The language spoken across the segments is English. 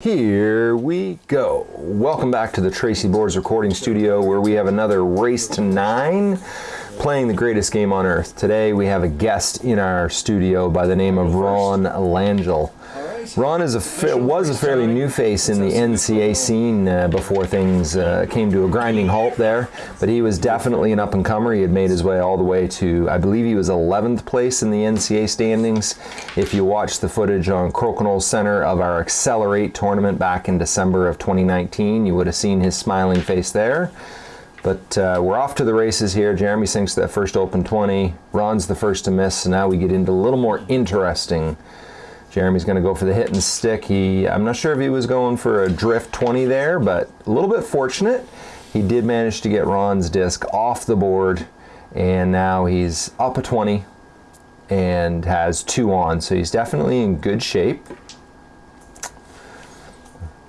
Here we go. Welcome back to the Tracy Boards recording studio where we have another race to nine playing the greatest game on earth. Today we have a guest in our studio by the name of Ron Langell. Ron is a was a fairly new face in the NCA scene uh, before things uh, came to a grinding halt there, but he was definitely an up-and-comer. He had made his way all the way to, I believe he was 11th place in the NCA standings. If you watch the footage on Crokinole Center of our Accelerate tournament back in December of 2019, you would have seen his smiling face there. But uh, we're off to the races here. Jeremy sinks that first open 20. Ron's the first to miss, so now we get into a little more interesting Jeremy's going to go for the hit and stick. He, I'm not sure if he was going for a drift 20 there, but a little bit fortunate. He did manage to get Ron's disc off the board, and now he's up a 20 and has two on, so he's definitely in good shape.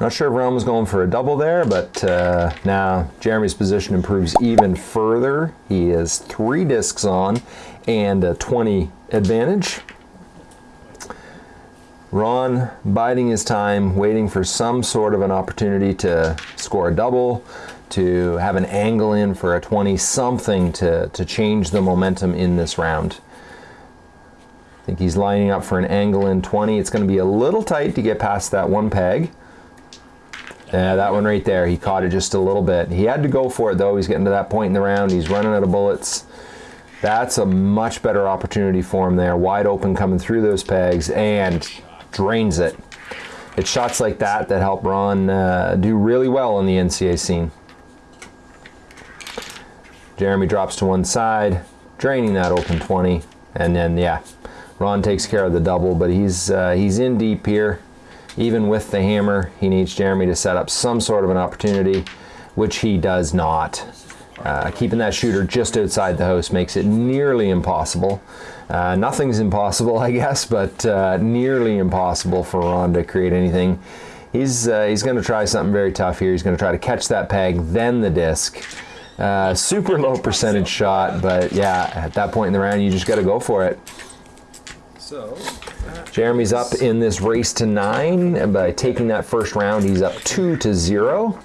Not sure if Ron was going for a double there, but uh, now Jeremy's position improves even further. He has three discs on and a 20 advantage. Ron biding his time, waiting for some sort of an opportunity to score a double, to have an angle in for a 20, something to, to change the momentum in this round. I think he's lining up for an angle in 20. It's going to be a little tight to get past that one peg. Yeah, that one right there, he caught it just a little bit. He had to go for it though. He's getting to that point in the round. He's running out of bullets. That's a much better opportunity for him there. Wide open coming through those pegs and drains it. It's shots like that that help Ron uh, do really well in the NCA scene. Jeremy drops to one side, draining that open 20, and then yeah, Ron takes care of the double, but he's uh, he's in deep here. Even with the hammer, he needs Jeremy to set up some sort of an opportunity, which he does not. Uh, keeping that shooter just outside the house makes it nearly impossible. Uh, nothing's impossible, I guess, but uh, nearly impossible for Ron to create anything. He's, uh, he's going to try something very tough here. He's going to try to catch that peg, then the disc. Uh, super low percentage shot, but yeah, at that point in the round, you just got to go for it. So, Jeremy's up in this race to nine, and by taking that first round, he's up two to zero.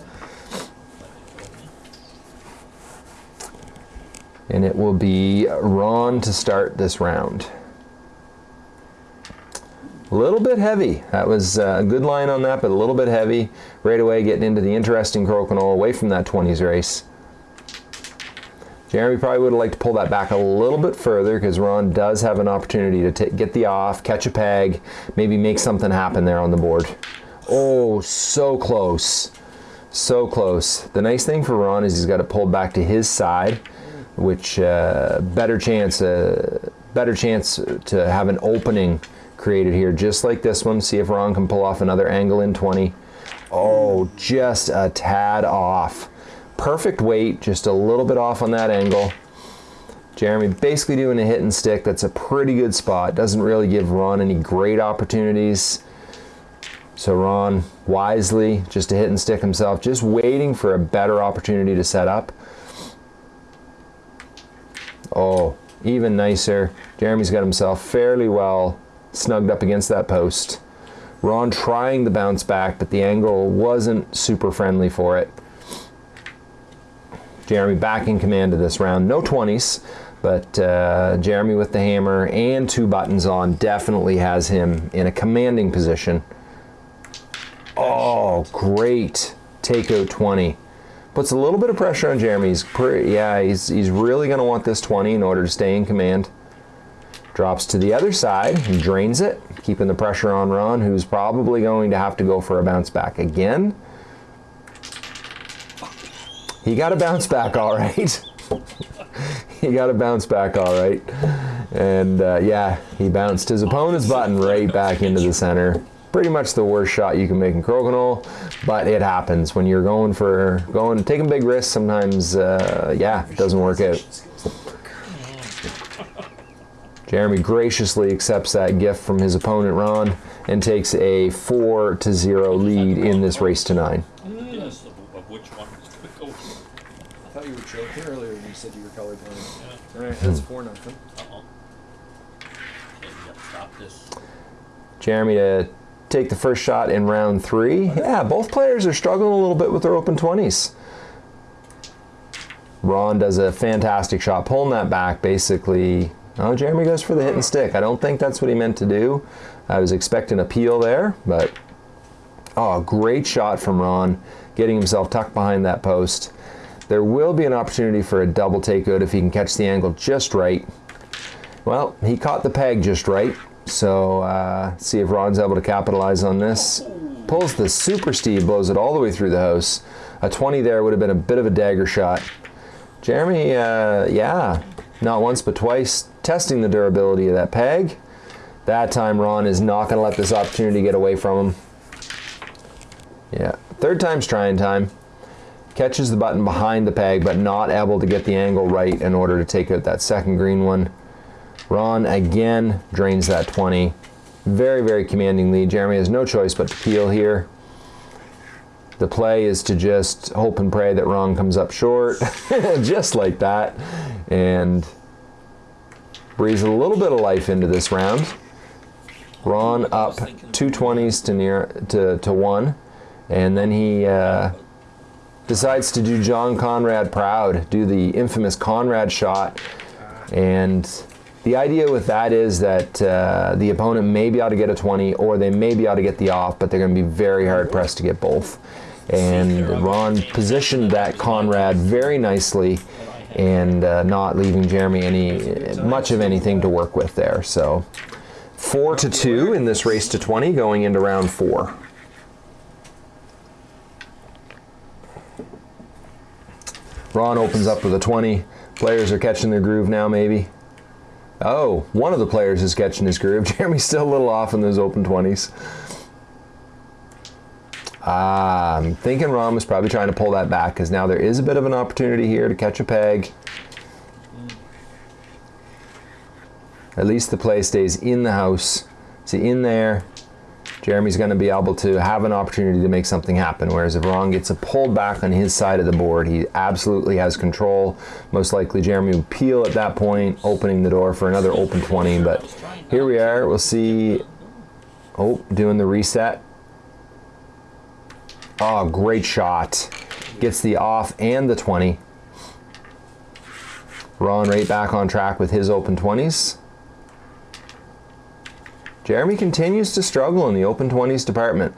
And it will be Ron to start this round. A little bit heavy. That was a good line on that, but a little bit heavy. Right away getting into the interesting crokinole away from that 20s race. Jeremy probably would have liked to pull that back a little bit further because Ron does have an opportunity to get the off, catch a peg, maybe make something happen there on the board. Oh, so close. So close. The nice thing for Ron is he's got it pulled back to his side which uh, better chance uh, better chance to have an opening created here just like this one. See if Ron can pull off another angle in 20 oh just a tad off. Perfect weight just a little bit off on that angle. Jeremy basically doing a hit and stick. That's a pretty good spot. Doesn't really give Ron any great opportunities. So Ron wisely just a hit and stick himself just waiting for a better opportunity to set up Oh, even nicer. Jeremy's got himself fairly well snugged up against that post. Ron trying the bounce back, but the angle wasn't super friendly for it. Jeremy back in command of this round. No 20s, but uh, Jeremy with the hammer and two buttons on definitely has him in a commanding position. Oh, great takeout 20 puts a little bit of pressure on Jeremy. He's pretty, yeah, he's, he's really going to want this 20 in order to stay in command. Drops to the other side and drains it, keeping the pressure on Ron, who's probably going to have to go for a bounce back again. He got a bounce back all right. he got a bounce back all right. And uh, yeah, he bounced his opponent's button right back into the center pretty much the worst shot you can make in crokinole, but it happens when you're going for going taking big risks. Sometimes, uh, yeah, it doesn't work out. Jeremy graciously accepts that gift from his opponent Ron and takes a four to zero lead in this race to nine. I thought you were joking earlier when you said you were colorblind. Yeah. All right, that's four nothing. Uh -oh. Jeremy to take the first shot in round three. Yeah, both players are struggling a little bit with their open 20s. Ron does a fantastic shot, pulling that back basically. Oh, Jeremy goes for the hit and stick. I don't think that's what he meant to do. I was expecting a peel there, but oh, great shot from Ron, getting himself tucked behind that post. There will be an opportunity for a double takeout if he can catch the angle just right. Well, he caught the peg just right, so uh, see if Ron's able to capitalize on this. Pulls the super Steve, blows it all the way through the house. A 20 there would have been a bit of a dagger shot. Jeremy, uh, yeah, not once but twice, testing the durability of that peg. That time Ron is not going to let this opportunity get away from him. Yeah, third time's trying time. Catches the button behind the peg, but not able to get the angle right in order to take out that second green one. Ron again drains that 20. Very, very commanding lead. Jeremy has no choice but to peel here. The play is to just hope and pray that Ron comes up short, just like that, and breathes a little bit of life into this round. Ron up two 20s to near to, to one, and then he uh, decides to do John Conrad proud, do the infamous Conrad shot, and the idea with that is that uh, the opponent may be able to get a 20 or they may be able to get the off, but they're going to be very hard pressed to get both. And Ron positioned that Conrad very nicely and uh, not leaving Jeremy any much of anything to work with there. So four to two in this race to 20 going into round four. Ron opens up with a 20. Players are catching their groove now, maybe. Oh, one of the players is catching his groove. Jeremy's still a little off in those open 20s. Ah, I'm thinking Ron is probably trying to pull that back because now there is a bit of an opportunity here to catch a peg. At least the play stays in the house. See, in there, Jeremy's going to be able to have an opportunity to make something happen. Whereas if Ron gets a pulled back on his side of the board, he absolutely has control. Most likely Jeremy would peel at that point, opening the door for another open 20. But here we are. We'll see. Oh, doing the reset. Oh, great shot. Gets the off and the 20. Ron right back on track with his open 20s. Jeremy continues to struggle in the open 20s department.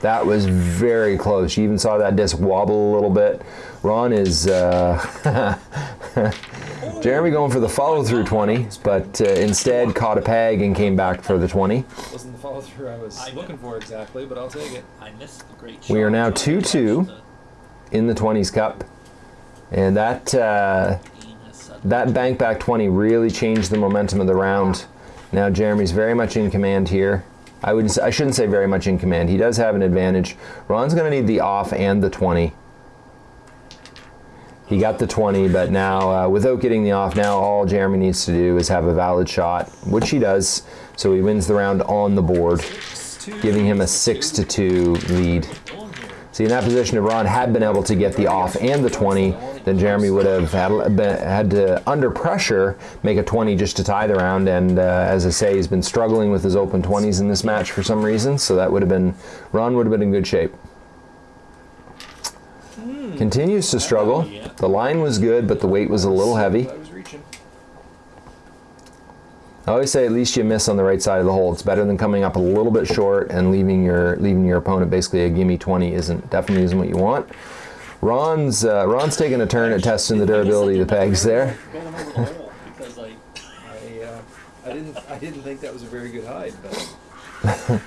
That was very close. You even saw that disc wobble a little bit. Ron is uh, Jeremy going for the follow through 20, but uh, instead caught a peg and came back for the 20. Wasn't the follow through I was looking for exactly, but I'll take it. I missed the great We are now 2 2 in the 20s cup. And that uh, Dean has said that bank back 20 really changed the momentum of the round. Now Jeremy's very much in command here. I would I shouldn't say very much in command. He does have an advantage. Ron's going to need the off and the 20. He got the 20, but now uh, without getting the off, now all Jeremy needs to do is have a valid shot, which he does. So he wins the round on the board, giving him a 6 to 2 lead. See, in that position, if Ron had been able to get the off and the 20, then Jeremy would have had, been, had to, under pressure, make a 20 just to tie the round. And uh, as I say, he's been struggling with his open 20s in this match for some reason. So that would have been, Ron would have been in good shape. Continues to struggle. The line was good, but the weight was a little heavy. I was reaching. I always say at least you miss on the right side of the hole. It's better than coming up a little bit short and leaving your leaving your opponent basically a gimme 20 isn't definitely isn't what you want. Ron's uh, Ron's taking a turn at testing the durability of the pegs there. Going over the hole because I I uh, I didn't I didn't think that was a very good hide, but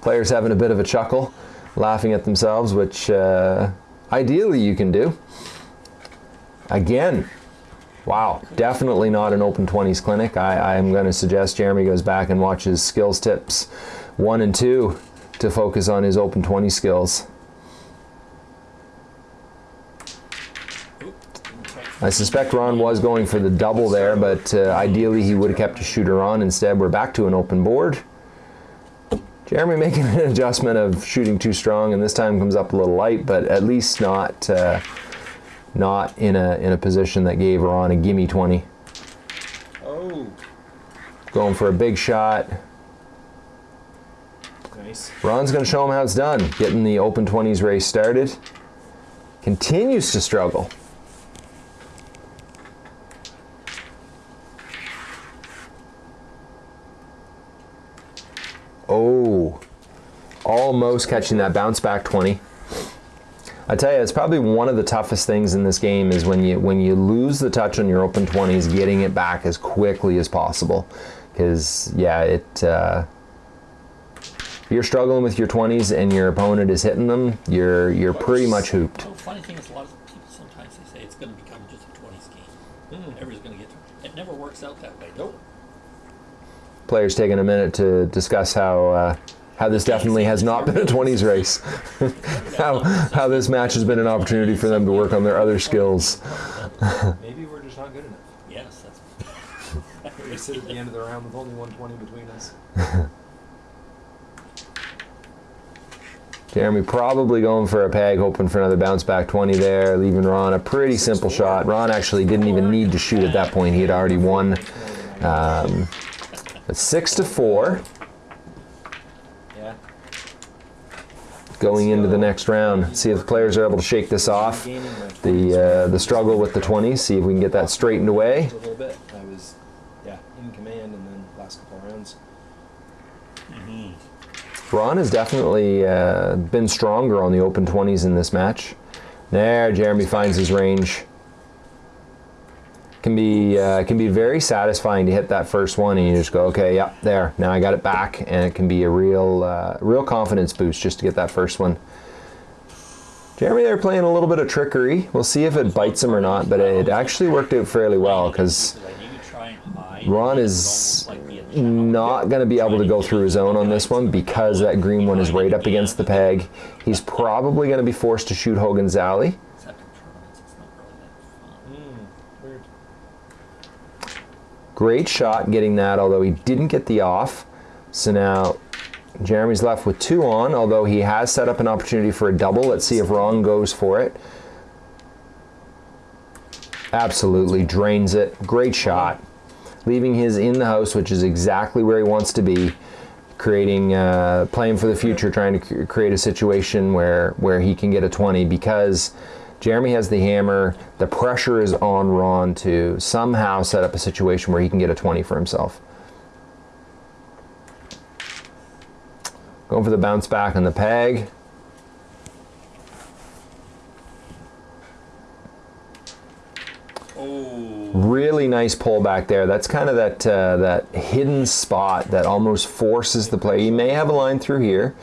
Players having a bit of a chuckle, laughing at themselves, which uh, ideally you can do. Again, wow, definitely not an open 20s clinic. I, I'm going to suggest Jeremy goes back and watches skills tips one and two to focus on his open 20 skills. I suspect Ron was going for the double there, but uh, ideally he would have kept a shooter on. Instead, we're back to an open board. Jeremy making an adjustment of shooting too strong, and this time comes up a little light, but at least not uh, not in a in a position that gave Ron a gimme 20. oh, Going for a big shot, Nice. Ron's going to show him how it's done. Getting the Open 20s race started. Continues to struggle. Oh, almost catching that bounce back 20. I tell you, it's probably one of the toughest things in this game is when you when you lose the touch on your open 20s, getting it back as quickly as possible. Because yeah, it uh, if you're struggling with your 20s and your opponent is hitting them, you're you're pretty much hooped. The funny thing is, a lot of people sometimes they say it's going to become just a 20s game. Everybody's going to get to it. It never works out that way. Nope. Players taking a minute to discuss how. Uh, how this definitely has not been a 20s race. how, how this match has been an opportunity for them to work on their other skills. Maybe we're just not good enough. Yes, that's. We sit at the end of the round with only 120 between us. Jeremy probably going for a peg, hoping for another bounce back 20 there, leaving Ron a pretty simple shot. Ron actually didn't even need to shoot at that point. He had already won. Um, six to four going into the next round. See if the players are able to shake this off. The uh, the struggle with the 20s. See if we can get that straightened away. a little bit. I was, yeah, in command, and then last couple rounds. Ron has definitely uh, been stronger on the open 20s in this match. There, Jeremy finds his range. Can be uh, can be very satisfying to hit that first one, and you just go, okay, yeah, there. Now I got it back, and it can be a real uh, real confidence boost just to get that first one. Jeremy, they're playing a little bit of trickery. We'll see if it bites him or not, but it actually worked out fairly well because. Ron is not going to be able to go through his own on this one because that green one is right up against the peg. He's probably going to be forced to shoot Hogan's Alley. Except in tournaments, it's not really that fun. Hmm. Weird. Great shot getting that, although he didn't get the off. So now Jeremy's left with two on, although he has set up an opportunity for a double. Let's see if Ron goes for it. Absolutely drains it. Great shot. Leaving his in the house, which is exactly where he wants to be. Creating, uh, playing for the future, trying to create a situation where where he can get a 20 because Jeremy has the hammer. The pressure is on Ron to somehow set up a situation where he can get a 20 for himself. Going for the bounce back on the peg. Oh, Really nice pull back there. That's kind of that uh, that hidden spot that almost forces the play. He may have a line through here.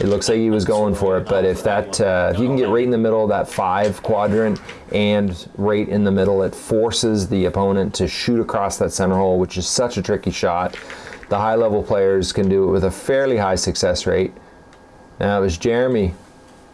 It looks like he was going for it, but if that uh, if you can get right in the middle of that five quadrant and right in the middle, it forces the opponent to shoot across that center hole, which is such a tricky shot. The high level players can do it with a fairly high success rate. Now it was Jeremy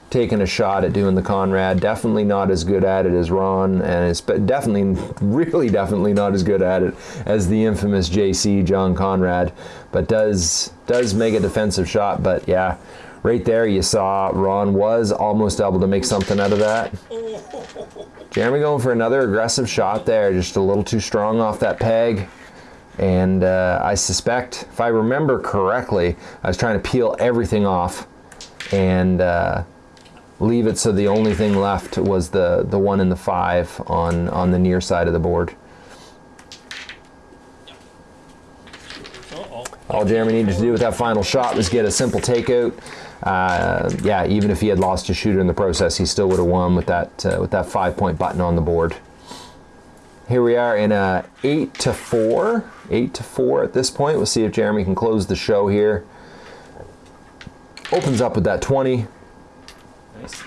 taking a shot at doing the Conrad. Definitely not as good at it as Ron, and it's definitely, really, definitely not as good at it as the infamous JC John Conrad. But does does make a defensive shot. But yeah, right there you saw Ron was almost able to make something out of that. Jeremy going for another aggressive shot there, just a little too strong off that peg. And uh, I suspect, if I remember correctly, I was trying to peel everything off and uh, leave it so the only thing left was the, the one and the five on, on the near side of the board. All Jeremy needed to do with that final shot was get a simple takeout. Uh, yeah, even if he had lost his shooter in the process, he still would have won with that uh, with that five point button on the board. Here we are in a eight to four, eight to four at this point. We'll see if Jeremy can close the show here. Opens up with that 20. Nice.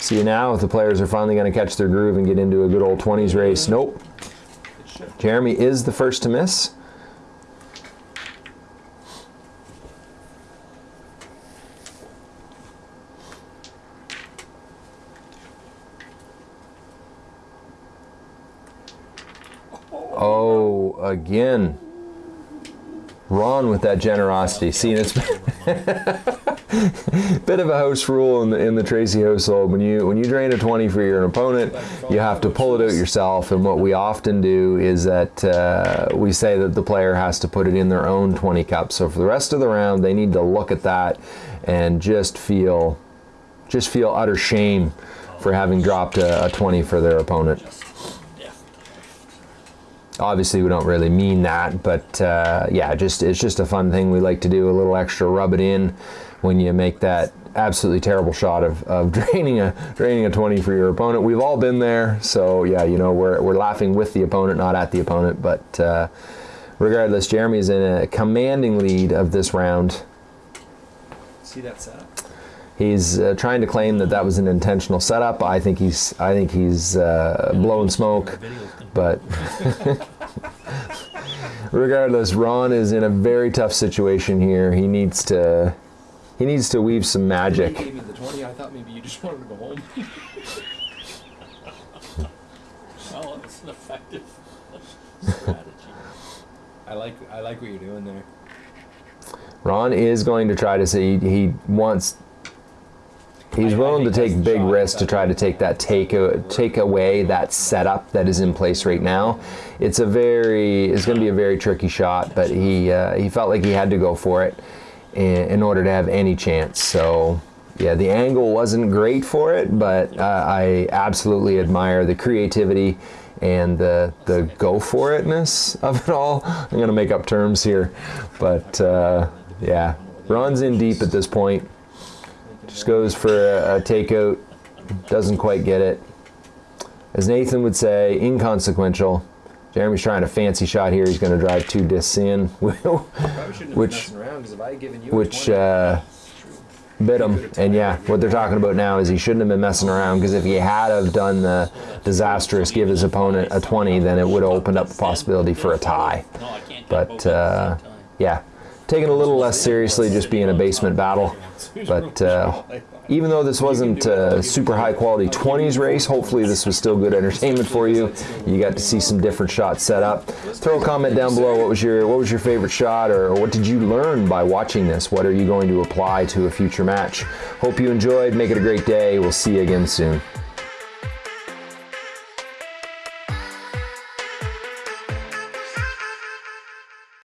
See now if the players are finally going to catch their groove and get into a good old 20s race. Nope. Jeremy is the first to miss. Oh, again. Ron with that generosity. See, it's a bit of a house rule in the in the Tracy household. When you when you drain a twenty for your opponent, you have to pull it out yourself. And what we often do is that uh, we say that the player has to put it in their own twenty cup. So for the rest of the round, they need to look at that and just feel just feel utter shame for having dropped a, a twenty for their opponent. Obviously, we don't really mean that, but uh, yeah, just it's just a fun thing we like to do. A little extra rub it in when you make that absolutely terrible shot of, of draining a draining a 20 for your opponent. We've all been there, so yeah, you know we're we're laughing with the opponent, not at the opponent. But uh, regardless, Jeremy's in a commanding lead of this round. See that setup? He's uh, trying to claim that that was an intentional setup. I think he's I think he's uh, blowing smoke. But regardless, Ron is in a very tough situation here. He needs to he needs to weave some magic. gave me the 20. I thought maybe you just wanted to go home. Well, it's an effective strategy. I like I like what you're doing there. Ron is going to try to say he, he wants he's I- I willing to take big risks to try to take that take a, take away that setup that is in place right now. It's a very it's going to be a very tricky shot, but he uh, he felt like he had to go for it in, in order to have any chance. So yeah, the angle wasn't great for it, but uh, I absolutely admire the creativity and the the go for itness of it all. I'm going to make up terms here, but uh, yeah, Ron's in deep at this point. Just goes for a, a takeout, doesn't quite get it. As Nathan would say, inconsequential. Jeremy's trying a fancy shot here. He's going to drive two discs in, Probably shouldn't have Which- been messing around because if I had given you which uh, bit him. And yeah, what they're talking about now is he shouldn't have been messing around because if he had have done the disastrous give his opponent a 20, then it would have opened up the possibility for a tie. No, I can't. But, take both at the uh. Yeah, taking a little less seriously, just being a basement battle. But uh, even though this wasn't a super high quality 20s race, hopefully this was still good entertainment for you. You got to see some different shots set up. Throw a comment down below. What was your what was your favorite shot, or what did you learn by watching this? What are you going to apply to a future match? Hope you enjoyed. Make it a great day. We'll see you again soon.